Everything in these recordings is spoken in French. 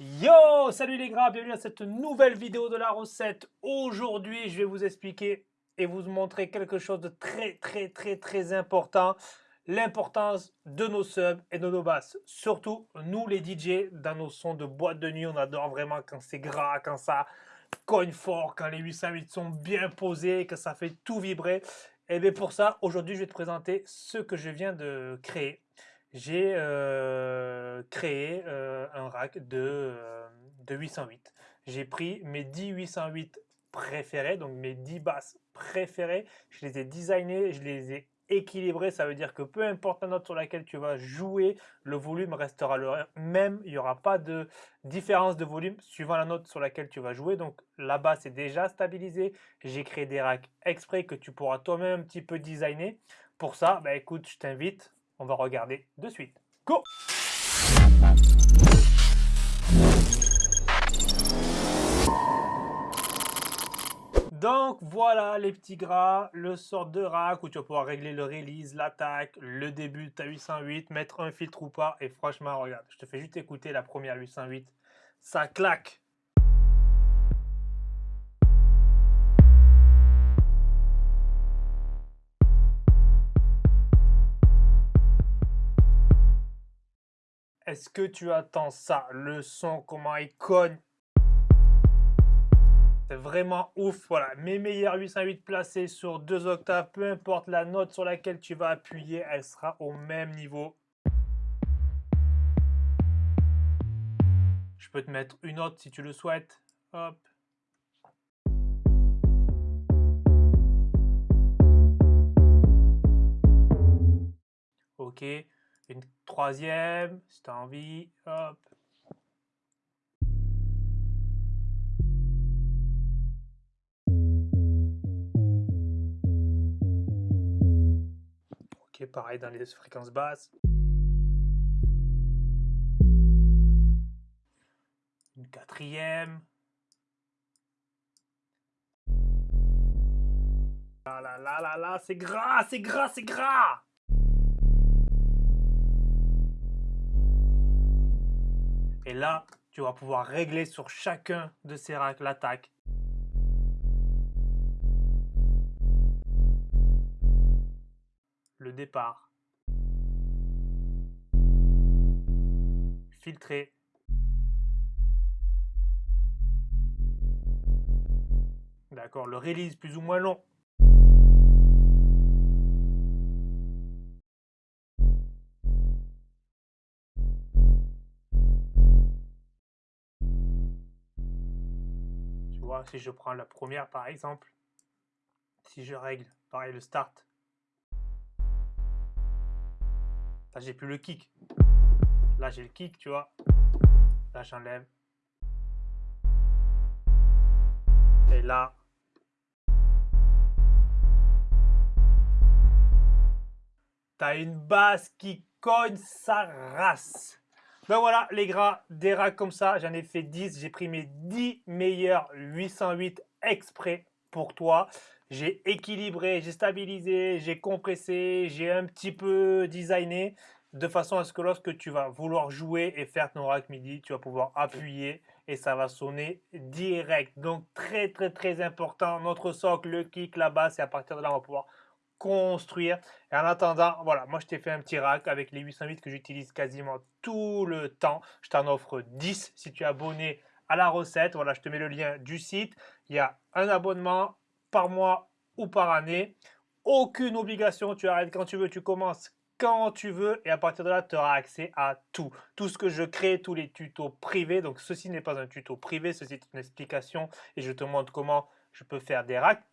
Yo Salut les gras, bienvenue à cette nouvelle vidéo de la recette. Aujourd'hui, je vais vous expliquer et vous montrer quelque chose de très très très très important. L'importance de nos subs et de nos basses. Surtout, nous les DJ, dans nos sons de boîte de nuit, on adore vraiment quand c'est gras, quand ça cogne fort, quand les 808 sont bien posés, que ça fait tout vibrer. Et eh bien pour ça, aujourd'hui, je vais te présenter ce que je viens de créer j'ai euh, créé euh, un rack de, euh, de 808. J'ai pris mes 10 808 préférés, donc mes 10 basses préférées, je les ai designés, je les ai équilibrés, ça veut dire que peu importe la note sur laquelle tu vas jouer, le volume restera le même, il n'y aura pas de différence de volume suivant la note sur laquelle tu vas jouer, donc la basse est déjà stabilisée, j'ai créé des racks exprès que tu pourras toi-même un petit peu designer. Pour ça, bah écoute, je t'invite. On va regarder de suite. Go Donc voilà les petits gras, le sort de rack où tu vas pouvoir régler le release, l'attaque, le début de ta 808, mettre un filtre ou pas. Et franchement, regarde, je te fais juste écouter la première 808. Ça claque Est-ce que tu attends ça? Le son, comment il cogne? C'est vraiment ouf. Voilà, mes meilleurs 808 placés sur deux octaves, peu importe la note sur laquelle tu vas appuyer, elle sera au même niveau. Je peux te mettre une note si tu le souhaites. Hop. Ok. Une troisième, si tu as envie. Hop. Pareil dans les fréquences basses. Une quatrième. Ah là là là là, c'est gras, c'est gras, c'est gras Et là, tu vas pouvoir régler sur chacun de ces racks l'attaque. Départ. Filtrer. D'accord, le release plus ou moins long. si je prends la première par exemple, si je règle, pareil le start, là j'ai plus le kick. Là j'ai le kick, tu vois. Là j'enlève. Et là, t'as une basse qui cogne sa race. Ben voilà les gras, des racks comme ça, j'en ai fait 10. J'ai pris mes 10 meilleurs 808 exprès pour toi. J'ai équilibré, j'ai stabilisé, j'ai compressé, j'ai un petit peu designé de façon à ce que lorsque tu vas vouloir jouer et faire ton rack midi, tu vas pouvoir appuyer et ça va sonner direct. Donc très très très important, notre socle, le kick, la basse et à partir de là on va pouvoir construire. Et en attendant, voilà, moi je t'ai fait un petit rack avec les 808 que j'utilise quasiment tout le temps. Je t'en offre 10 si tu es abonné à la recette. Voilà, je te mets le lien du site. Il y a un abonnement par mois ou par année. Aucune obligation, tu arrêtes quand tu veux, tu commences quand tu veux et à partir de là, tu auras accès à tout. Tout ce que je crée, tous les tutos privés. Donc ceci n'est pas un tuto privé, ceci est une explication et je te montre comment je peux faire des racks.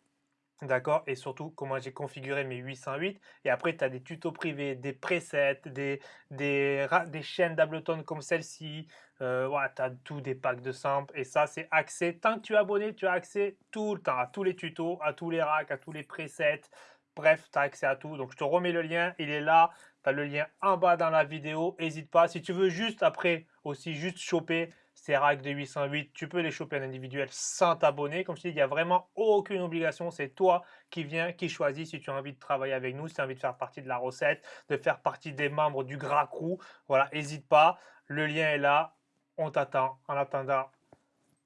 D'accord? Et surtout, comment j'ai configuré mes 808. Et après, tu as des tutos privés, des presets, des, des, des chaînes d'Ableton comme celle-ci. Euh, voilà, tu as tout, des packs de samples. Et ça, c'est accès. Tant que tu es abonné, tu as accès tout le temps à tous les tutos, à tous les racks, à tous les presets. Bref, tu as accès à tout. Donc, je te remets le lien. Il est là. Tu as le lien en bas dans la vidéo. N'hésite pas. Si tu veux juste après aussi juste choper ces racks de 808, tu peux les choper en individuel sans t'abonner. Comme je dis, il n'y a vraiment aucune obligation. C'est toi qui viens, qui choisis si tu as envie de travailler avec nous, si tu as envie de faire partie de la recette, de faire partie des membres du Gras Crew. Voilà, n'hésite pas. Le lien est là. On t'attend. En attendant,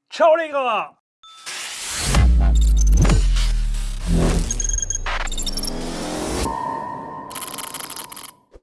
ciao les gras